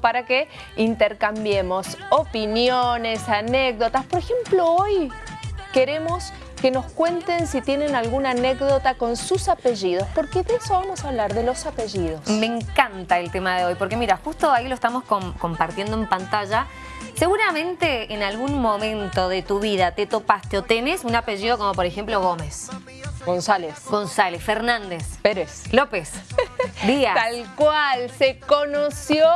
para que intercambiemos opiniones, anécdotas. Por ejemplo, hoy queremos que nos cuenten si tienen alguna anécdota con sus apellidos, porque de eso vamos a hablar, de los apellidos. Me encanta el tema de hoy, porque mira, justo ahí lo estamos compartiendo en pantalla. Seguramente en algún momento de tu vida te topaste o tenés un apellido como por ejemplo Gómez. González. González, Fernández. Pérez. López. Díaz. Tal cual, se conoció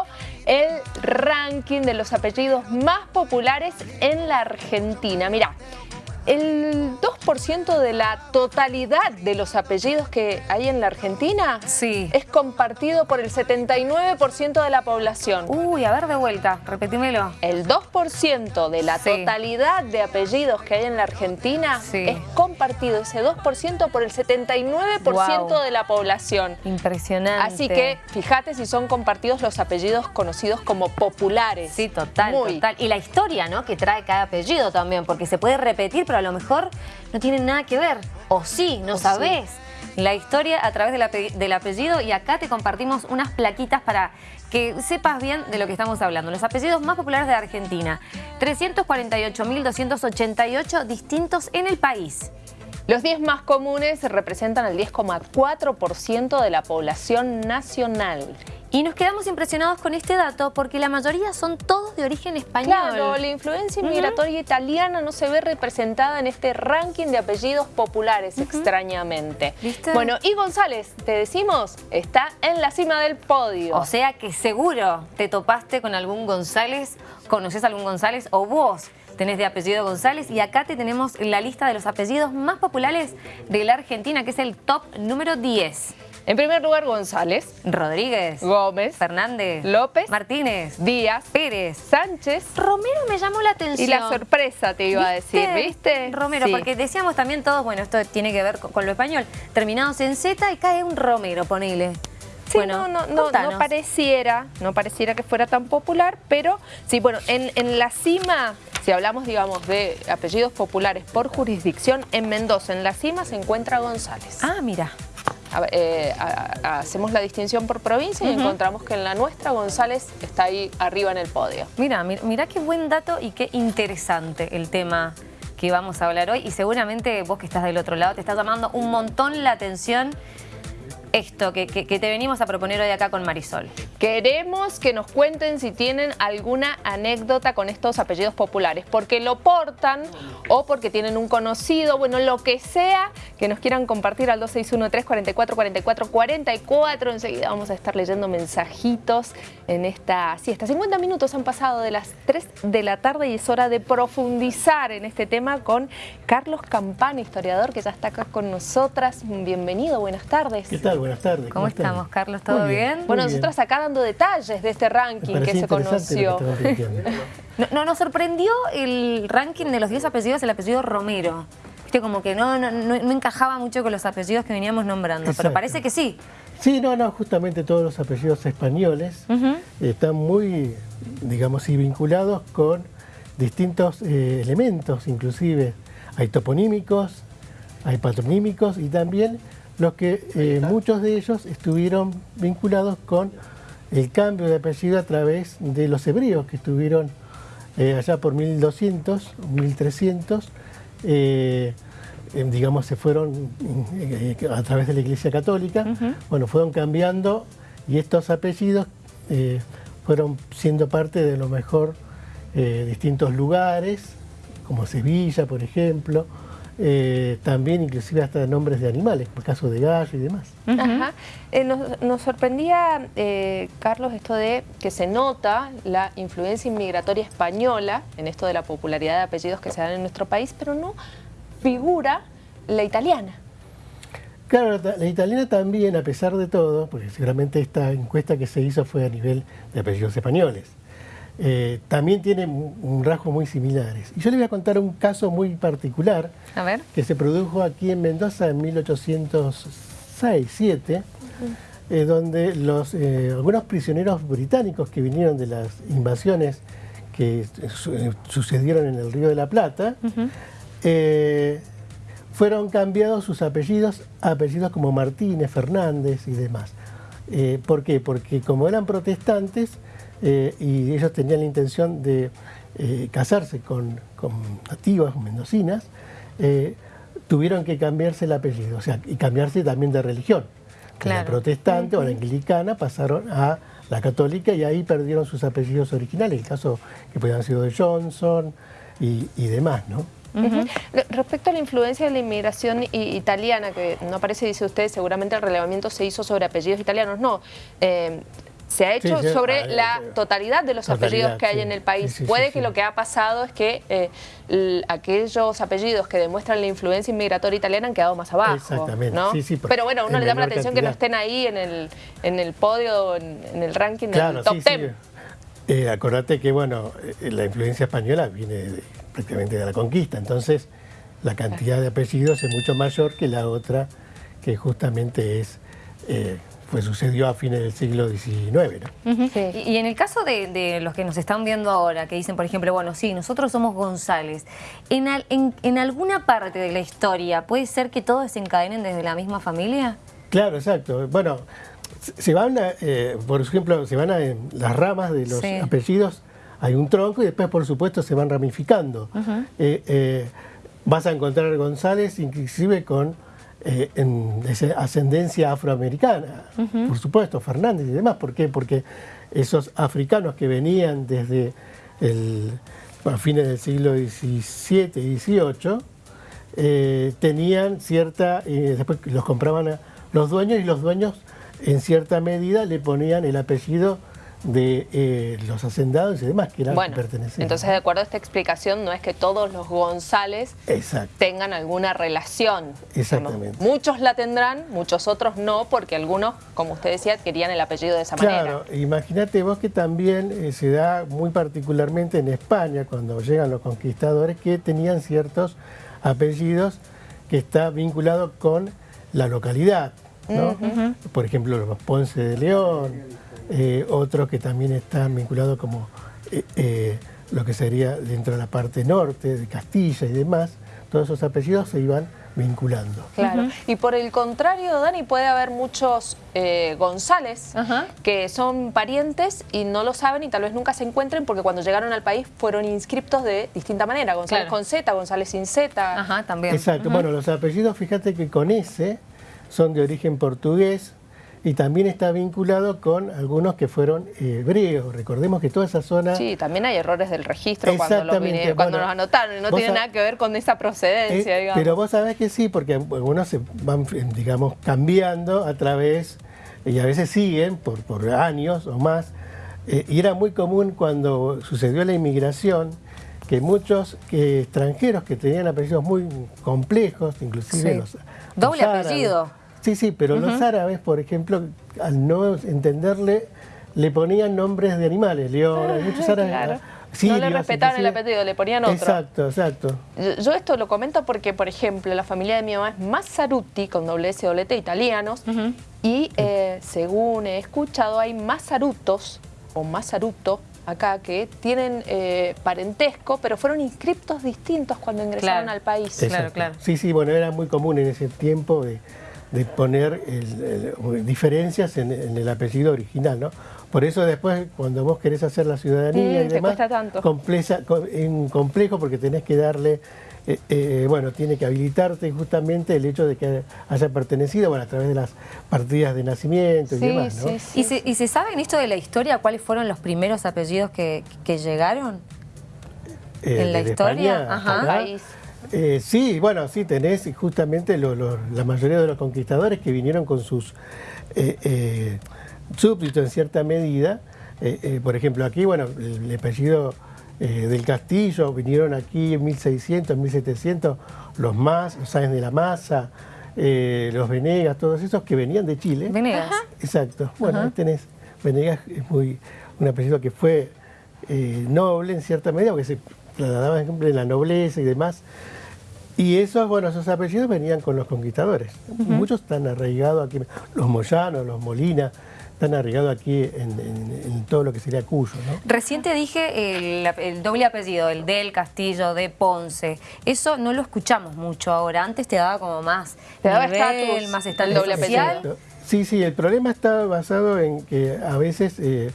el ranking de los apellidos más populares en la Argentina. Mira, el 2% de la totalidad de los apellidos que hay en la Argentina sí. es compartido por el 79% de la población. Uy, a ver de vuelta, repetímelo. El 2% de la totalidad de apellidos que hay en la Argentina es compartido, ese 2% por el 79% de la población. Impresionante. Así que fíjate si son compartidos los apellidos conocidos como populares. Sí, total, total. Y la historia ¿no? que trae cada apellido también, porque se puede repetir, a lo mejor no tienen nada que ver. O sí, no sabés. La historia a través del apellido y acá te compartimos unas plaquitas para que sepas bien de lo que estamos hablando. Los apellidos más populares de Argentina. 348.288 distintos en el país. Los 10 más comunes representan el 10,4% de la población nacional. Y nos quedamos impresionados con este dato porque la mayoría son todos de origen español. Claro, la influencia inmigratoria italiana no se ve representada en este ranking de apellidos populares, extrañamente. Bueno, y González, te decimos, está en la cima del podio. O sea que seguro te topaste con algún González, conoces a algún González o vos tenés de apellido González y acá te tenemos la lista de los apellidos más populares de la Argentina, que es el top número 10. En primer lugar, González. Rodríguez. Gómez. Fernández. López. Martínez. Díaz. Pérez. Sánchez. Romero me llamó la atención. Y la sorpresa te iba a decir, ¿viste? Romero, porque decíamos también todos, bueno, esto tiene que ver con, lo español, terminados en Z y cae un Romero, ponele. Sí, bueno, no, no, no, pareciera, no pareciera que fuera tan popular, pero sí, bueno, en, en la cima si hablamos, digamos, de apellidos populares por jurisdicción, en Mendoza, en la cima, se encuentra González. Ah, mira. Eh, hacemos la distinción por provincia y encontramos que en la nuestra González está ahí arriba en el podio. Mira, mira qué buen dato y qué interesante el tema que vamos a hablar hoy y seguramente vos que estás del otro lado te está llamando un montón la atención esto que, te venimos a proponer hoy acá con Marisol. Queremos que nos cuenten si tienen alguna anécdota con estos apellidos populares, porque lo portan o porque tienen un conocido, bueno, lo que sea que nos quieran compartir al 2613-444444. Enseguida vamos a estar leyendo mensajitos en esta siesta. 50 minutos han pasado de las 3 de la tarde y es hora de profundizar en este tema con Carlos Campana, historiador que ya está acá con nosotras. Bienvenido, buenas tardes. ¿Qué tal? Buenas tardes. ¿Cómo, estamos, Carlos? ¿Todo bien? Bueno, nosotros acá dando detalles de este ranking que se conoció. no, nos sorprendió el ranking de los 10 apellidos, el apellido Romero. Viste, como que no, no, encajaba mucho con los apellidos que veníamos nombrando, pero parece que sí. Sí, no, no, justamente todos los apellidos españoles están muy, digamos, y vinculados con distintos eh, elementos, inclusive hay toponímicos, hay patronímicos y también los que eh, muchos de ellos estuvieron vinculados con el cambio de apellido a través de los hebreos que estuvieron eh, allá por 1200, 1300, eh, digamos, se fueron a través de la Iglesia Católica, bueno, fueron cambiando y estos apellidos fueron siendo parte de lo mejor distintos lugares, como Sevilla, por ejemplo, eh, también inclusive hasta nombres de animales, por caso de gallo y demás. Eh, nos, sorprendía, eh, Carlos, esto de que se nota la influencia inmigratoria española en esto de la popularidad de apellidos que se dan en nuestro país, pero no figura la italiana. Claro, la, italiana también, a pesar de todo, porque seguramente esta encuesta que se hizo fue a nivel de apellidos españoles. Eh, también tienen un rasgo muy similares. Y yo les voy a contar un caso muy particular que se produjo aquí en Mendoza en 1806-7, eh, donde los, eh, algunos prisioneros británicos que vinieron de las invasiones que sucedieron en el Río de la Plata, fueron cambiados sus apellidos a apellidos como Martínez, Fernández y demás. ¿Por qué? Porque como eran protestantes, eh, y ellos tenían la intención de eh, casarse con, nativas, mendocinas, eh, tuvieron que cambiarse el apellido, o sea, y cambiarse también de religión. la protestante o la anglicana pasaron a la católica y ahí perdieron sus apellidos originales, el caso que podían haber sido de Johnson y, demás, ¿no? Respecto a la influencia de la inmigración italiana, que no aparece, dice usted, seguramente el relevamiento se hizo sobre apellidos italianos. No, eh, se ha hecho sobre la totalidad de los apellidos que hay en el país. Puede que lo que ha pasado es que eh, aquellos apellidos que demuestran la influencia inmigratoria italiana han quedado más abajo. Exactamente. Pero bueno, uno le da la atención que no estén ahí en el, en el podio, en, el ranking del top 10. Eh, acordate que bueno, eh, la influencia española viene prácticamente de la conquista, entonces la cantidad de apellidos es mucho mayor que la otra, que justamente es pues sucedió a fines del siglo XIX. ¿no? y, en el caso de, los que nos están viendo ahora, que dicen, por ejemplo, bueno, sí, nosotros somos González, ¿en, en, alguna parte de la historia puede ser que todos se encadenen desde la misma familia? Claro, exacto. Bueno, se van, a, eh, por ejemplo, se van a las ramas de los apellidos, hay un tronco y después, por supuesto, se van ramificando. Eh, eh, vas a encontrar González inclusive con eh, en ascendencia afroamericana, por supuesto, Fernández y demás. ¿Por qué? Porque esos africanos que venían desde el, a fines del siglo XVII y XVIII, eh, tenían cierta, eh, después los compraban los dueños y los dueños en cierta medida le ponían el apellido de eh, los hacendados y demás que eran bueno, Entonces, de acuerdo a esta explicación, no es que todos los González tengan alguna relación. Exactamente. muchos la tendrán, muchos otros no, porque algunos, como usted decía, querían el apellido de esa manera. Claro, imagínate vos que también eh, se da muy particularmente en España, cuando llegan los conquistadores, que tenían ciertos apellidos que está vinculado con la localidad. ¿no? Por ejemplo, los Ponce de León, eh, otros que también están vinculados como eh, eh, lo que sería dentro de la parte norte, de Castilla y demás, todos esos apellidos se iban vinculando. Claro, y por el contrario, Dani, puede haber muchos González que son parientes y no lo saben y tal vez nunca se encuentren porque cuando llegaron al país fueron inscriptos de distinta manera, González con Z, González sin Z. Ajá, también. Exacto, bueno, los apellidos, fíjate que con S son de origen portugués, y también está vinculado con algunos que fueron hebreos. Recordemos que toda esa zona... Sí, también hay errores del registro cuando, los, cuando los anotaron, no tiene nada que ver con esa procedencia, eh, digamos. Pero vos sabés que sí, porque algunos se van, digamos, cambiando a través, y a veces siguen por, por años o más, eh, y era muy común cuando sucedió la inmigración, que muchos que extranjeros que tenían apellidos muy complejos, inclusive los... Doble apellido. Sí, sí, pero los árabes, por ejemplo, al no entenderle, le ponían nombres de animales, león, hay muchos árabes... no le respetaban el apellido, le ponían otro. Exacto, exacto. Yo, esto lo comento porque, por ejemplo, la familia de mi mamá es Mazzarutti, con doble S, doble T, italianos, y eh, según he escuchado, hay Mazzarutos, o Mazzaruto, acá, que tienen eh, parentesco, pero fueron inscriptos distintos cuando ingresaron al país. Claro, claro. Sí, sí, bueno, era muy común en ese tiempo de de poner diferencias en, el apellido original, ¿no? Por eso después, cuando vos querés hacer la ciudadanía mm, y demás, es un complejo porque tenés que darle, eh, eh, bueno, tiene que habilitarte justamente el hecho de que haya pertenecido, bueno, a través de las partidas de nacimiento y demás, ¿no? ¿Y, se, ¿Y se sabe en esto de la historia cuáles fueron los primeros apellidos que, llegaron? Eh, ¿En la historia? Ajá. Eh, sí, bueno, sí, tenés justamente la mayoría de los conquistadores que vinieron con sus eh, eh, súbditos en cierta medida. por ejemplo, aquí, bueno, el, apellido del Castillo, vinieron aquí en 1600, 1700, los más, los Sáenz de la Masa, los Venegas, todos esos que venían de Chile. Venegas. Exacto. Bueno, ahí tenés, Venegas es muy, un apellido que fue noble en cierta medida, porque se trasladaba, en la nobleza y demás. Y esos, bueno, esos apellidos venían con los conquistadores. Muchos están arraigados aquí, los Moyanos, los Molina, están arraigados aquí en, todo lo que sería Cuyo. ¿no? Recién te dije el, doble apellido, el del Castillo, de Ponce. Eso no lo escuchamos mucho ahora. Antes te daba como más te daba estatus, más está el doble apellido. Sí, sí, el problema está basado en que a veces... Eh,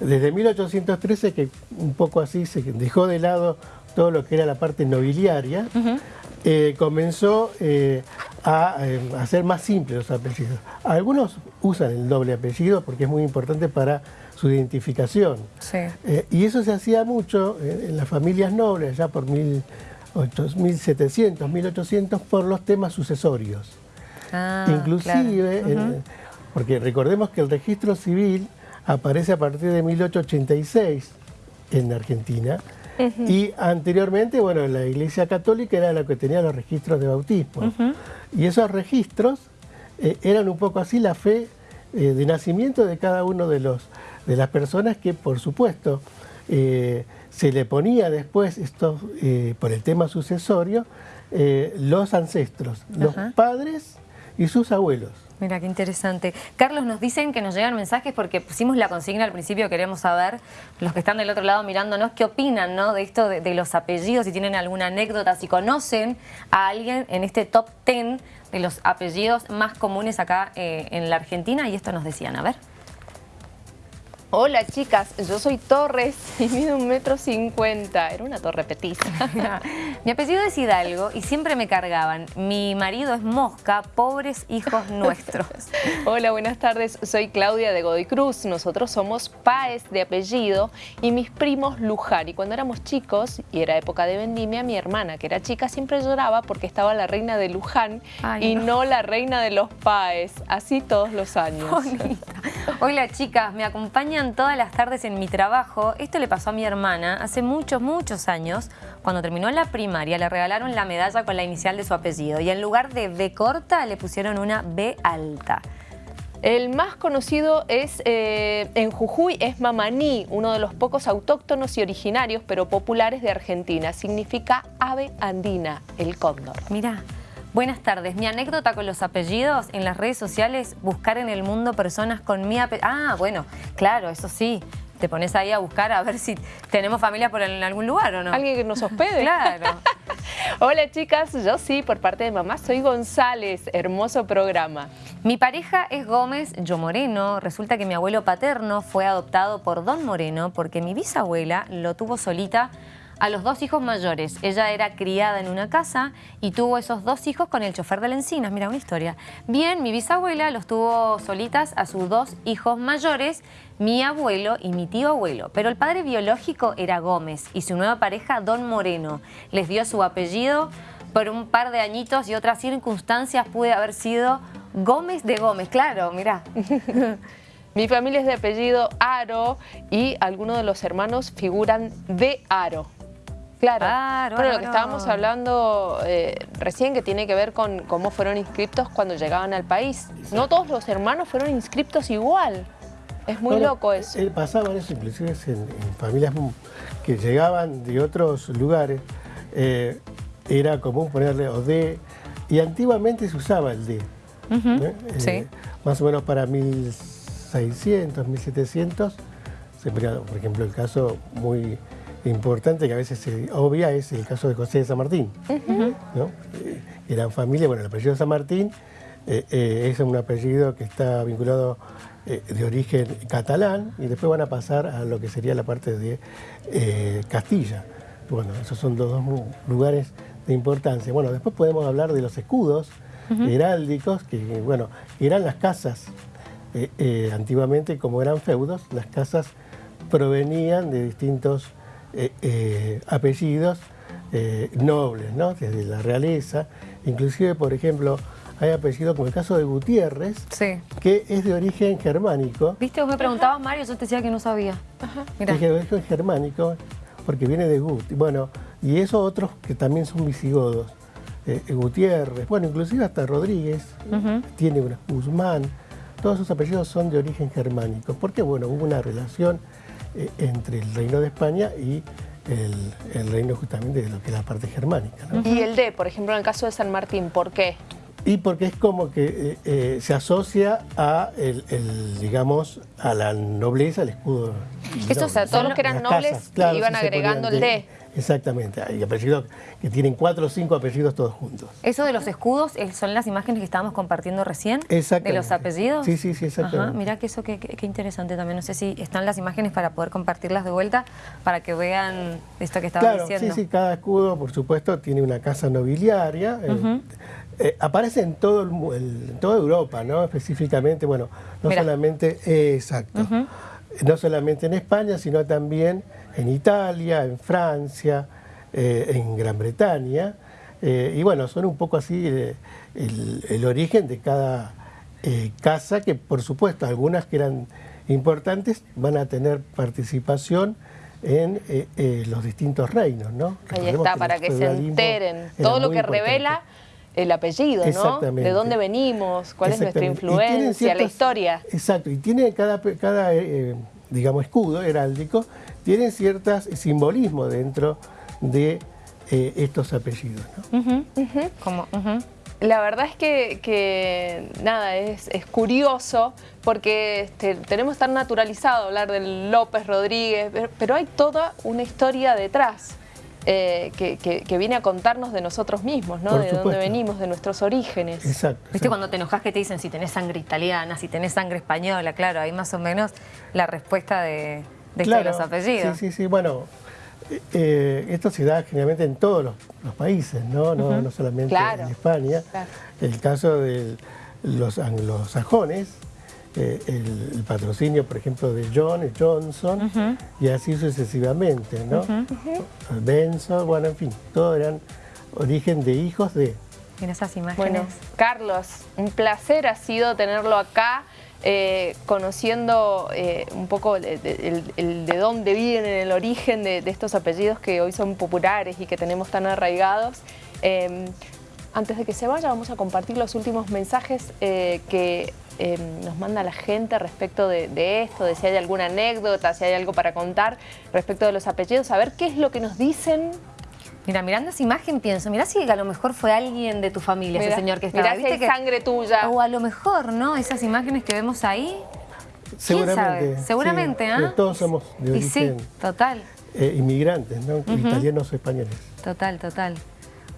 desde 1813 que un poco así se dejó de lado todo lo que era la parte nobiliaria, eh, comenzó eh, a, hacer más simples los apellidos. Algunos usan el doble apellido porque es muy importante para su identificación. y eso se hacía mucho en las familias nobles, ya por 1700, 1800, por los temas sucesorios. Ah, Inclusive, porque recordemos que el registro civil aparece a partir de 1886 en Argentina, y anteriormente, bueno, la Iglesia Católica era la que tenía los registros de bautismo. Y esos registros eh, eran un poco así la fe eh, de nacimiento de cada uno de, los, de las personas que, por supuesto, eh, se le ponía después, esto, por el tema sucesorio, los ancestros, los padres y sus abuelos. Mira, qué interesante. Carlos, nos dicen que nos llegan mensajes porque pusimos la consigna al principio, queremos saber, los que están del otro lado mirándonos, qué opinan ¿no? de esto de, los apellidos, si tienen alguna anécdota, si conocen a alguien en este top 10 de los apellidos más comunes acá eh, en la Argentina, y esto nos decían, a ver. Hola chicas, yo soy Torres y mido un metro cincuenta. Era una torre petiza. Mi apellido es Hidalgo y siempre me cargaban. Mi marido es Mosca, pobres hijos nuestros. Hola, buenas tardes. Soy Claudia de Godoy Cruz. Nosotros somos Páez de apellido y mis primos Luján. Y cuando éramos chicos y era época de vendimia, mi hermana, que era chica, siempre lloraba porque estaba la reina de Luján y no. la reina de los Páez. Así todos los años. Hola chicas, me acompaña todas las tardes en mi trabajo. Esto le pasó a mi hermana hace muchos, muchos años. Cuando terminó la primaria le regalaron la medalla con la inicial de su apellido y en lugar de B corta le pusieron una B alta. El más conocido es eh, en Jujuy es Mamaní, uno de los pocos autóctonos y originarios, pero populares de Argentina. Significa ave andina, el cóndor. Mira. Buenas tardes. Mi anécdota con los apellidos en las redes sociales, buscar en el mundo personas con mi apellido. Ah, bueno, claro, eso sí. Te pones ahí a buscar a ver si tenemos familia por en algún lugar o no. Alguien que nos hospede. claro. Hola chicas, yo sí, por parte de mamá, soy González. Hermoso programa. Mi pareja es Gómez, yo Moreno. Resulta que mi abuelo paterno fue adoptado por Don Moreno porque mi bisabuela lo tuvo solita a los dos hijos mayores. Ella era criada en una casa y tuvo esos dos hijos con el chofer de la Encinas. Mira, una historia. Bien, mi bisabuela los tuvo solitas a sus dos hijos mayores, mi abuelo y mi tío abuelo. Pero el padre biológico era Gómez y su nueva pareja, Don Moreno. Les dio su apellido por un par de añitos y otras circunstancias puede haber sido Gómez de Gómez. Claro, mira. Mi familia es de apellido Aro y algunos de los hermanos figuran de Aro. Claro, pero lo que estábamos hablando eh, recién que tiene que ver con cómo fueron inscriptos cuando llegaban al país. No todos los hermanos fueron inscriptos igual. Es muy loco eso. Eh, pasaban eso inclusive en, familias que llegaban de otros lugares. Eh, era común ponerle o de, y antiguamente se usaba el de. sí. Más o menos para 1600, 1700, se por ejemplo, el caso muy importante que a veces se obvia es el caso de José de San Martín. ¿no? Eh, eran familia, bueno, el apellido de San Martín eh, eh, es un apellido que está vinculado de origen catalán y después van a pasar a lo que sería la parte de Castilla. Bueno, esos son dos, lugares de importancia. Bueno, después podemos hablar de los escudos heráldicos, que bueno, eran las casas. antiguamente, como eran feudos, las casas provenían de distintos eh, eh, apellidos eh, nobles, ¿no? desde la realeza. Inclusive, por ejemplo, hay apellidos como el caso de Gutiérrez, que es de origen germánico. ¿Viste? Vos me preguntabas, Mario, yo te decía que no sabía. Es de origen germánico, porque viene de Gut. Bueno, y esos otros que también son visigodos. Gutiérrez, bueno, inclusive hasta Rodríguez, tiene una Guzmán, todos esos apellidos son de origen germánico, porque bueno, hubo una relación eh, entre el reino de España y el, reino justamente de lo que es la parte germánica. Y el D, por ejemplo, en el caso de San Martín, ¿por qué? Y porque es como que eh, eh, se asocia a el, digamos a la nobleza, el escudo. Eso, o sea, todos los que eran nobles iban agregando el D. Exactamente, hay apellidos que tienen cuatro o cinco apellidos todos juntos. ¿Eso de los escudos eh, son las imágenes que estábamos compartiendo recién? ¿De los apellidos? Sí, sí, sí, exactamente. mira que eso qué, interesante también. No sé si están las imágenes para poder compartirlas de vuelta para que vean esto que estaba diciendo. Sí, sí, cada escudo, por supuesto, tiene una casa nobiliaria. Eh, eh, aparece en, todo el, toda Europa, ¿no? Específicamente, bueno, no solamente, exacto, no solamente en España, sino también en Italia, en Francia, eh, en Gran Bretaña. Eh, y bueno, son un poco así el, origen de cada casa, que por supuesto algunas que eran importantes van a tener participación en los distintos reinos, ¿no? Ahí está, para que se enteren. Todo lo que revela el apellido, ¿no? De dónde venimos, cuál es nuestra influencia, la historia. Exacto, y tiene cada, cada digamos, escudo heráldico, tienen ciertos simbolismo dentro de eh, estos apellidos. La verdad es que, nada, es, curioso porque este, tenemos tan naturalizado hablar del López Rodríguez, pero hay toda una historia detrás. Eh, que, viene a contarnos de nosotros mismos, ¿no? de dónde venimos, de nuestros orígenes. Exacto. ¿Viste cuando te enojas que te dicen si tenés sangre italiana, si tenés sangre española? Claro, ahí más o menos la respuesta de, de los apellidos. Sí, sí, sí. Bueno, eh, esto se da generalmente en todos los, países, ¿no? No, solamente en España. El caso de los anglosajones, eh, el, patrocinio, por ejemplo, de John, Johnson, y así sucesivamente, ¿no? Benson, bueno, en fin, todos eran origen de hijos de... En esas imágenes. Bueno, Carlos, un placer ha sido tenerlo acá. Eh, conociendo eh, un poco el, de dónde vienen, el origen de, estos apellidos que hoy son populares y que tenemos tan arraigados. Em, antes de que se vaya, vamos a compartir los últimos mensajes eh, que em, nos manda la gente respecto de, de, esto, de si hay alguna anécdota, si hay algo para contar respecto de los apellidos, a ver qué es lo que nos dicen Mira, mirando esa imagen pienso, mira si a lo mejor fue alguien de tu familia, ese señor que estaba. Mirá si hay sangre tuya. O a lo mejor, ¿no? Esas imágenes que vemos ahí. Seguramente. Seguramente, ¿ah? Todos somos de origen. sí, total. Eh, inmigrantes, ¿no? Italianos o españoles. Total, total.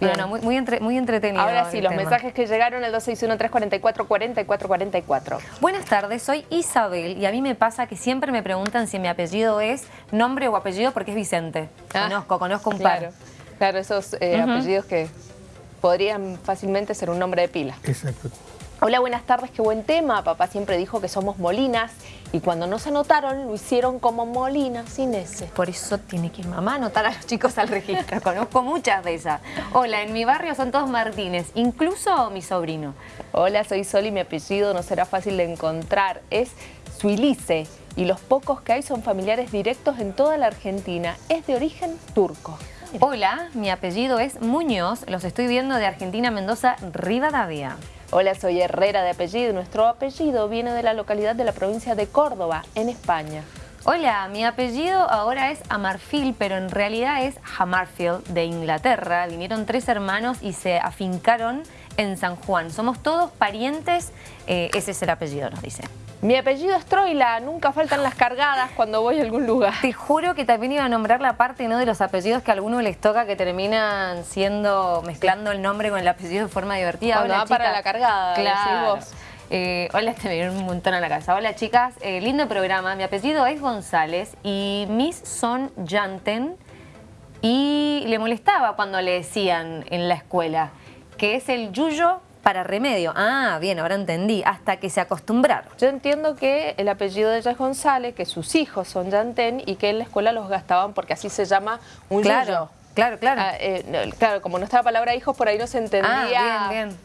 Bueno, muy, muy, muy entretenido. Ahora sí, los mensajes que llegaron al 261-344-4444. Buenas tardes, soy Isabel y a mí me pasa que siempre me preguntan si mi apellido es nombre o apellido porque es Vicente. Ah, conozco, conozco un par. Claro, esos eh, apellidos que podrían fácilmente ser un nombre de pila. Exacto. Hola, buenas tardes, qué buen tema. Papá siempre dijo que somos Molinas y cuando no se anotaron lo hicieron como Molina sin ese. Por eso tiene que mamá anotar a los chicos al registro. Conozco muchas de esas. Hola, en mi barrio son todos Martínez, incluso mi sobrino. Hola, soy Sol y mi apellido no será fácil de encontrar. Es Suilice y los pocos que hay son familiares directos en toda la Argentina. Es de origen turco. Hola, mi apellido es Muñoz, los estoy viendo de Argentina, Mendoza, Rivadavia. Hola, soy Herrera de apellido nuestro apellido viene de la localidad de la provincia de Córdoba, en España. Hola, mi apellido ahora es Amarfield, pero en realidad es Hamarfield de Inglaterra. Vinieron tres hermanos y se afincaron en San Juan. Somos todos parientes, eh, ese es el apellido, nos dice. Mi apellido es Troila, nunca faltan las cargadas cuando voy a algún lugar. Te juro que también iba a nombrar la parte ¿no? de los apellidos que a algunos les toca que terminan siendo, mezclando el nombre con el apellido de forma divertida. Cuando va para la cargada, claro. Vos. Eh, hola, te me un montón a la casa. Hola chicas, eh, lindo programa. Mi apellido es González y mis son Janten. Y le molestaba cuando le decían en la escuela que es el Yuyo para remedio. Ah, bien, ahora entendí. Hasta que se acostumbraron. Yo entiendo que el apellido de ella es González, que sus hijos son Yantén y que en la escuela los gastaban porque así se llama un claro, Claro, claro. Ah, eh, claro, como no estaba la palabra hijos, por ahí no se entendía. Ah, bien, bien.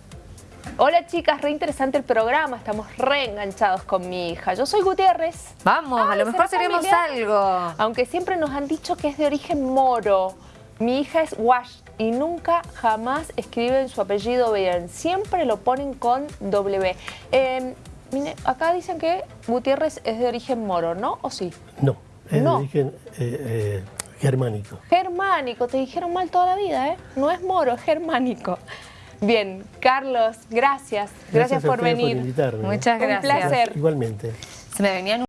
Hola chicas, re interesante el programa, estamos re enganchados con mi hija. Yo soy Gutiérrez. Vamos, a lo mejor tenemos algo. Aunque siempre nos han dicho que es de origen moro. Mi hija es Wash y nunca jamás escriben su apellido bien, siempre lo ponen con W. Em, acá dicen que Gutiérrez es de origen moro, ¿no? ¿O sí? No, es de origen eh, eh, germánico. Germánico, te dijeron mal toda la vida, ¿eh? No es moro, es germánico. Bien, Carlos, gracias. Gracias, por venir. por invitarme. Muchas Un gracias. placer. Igualmente. Se me venían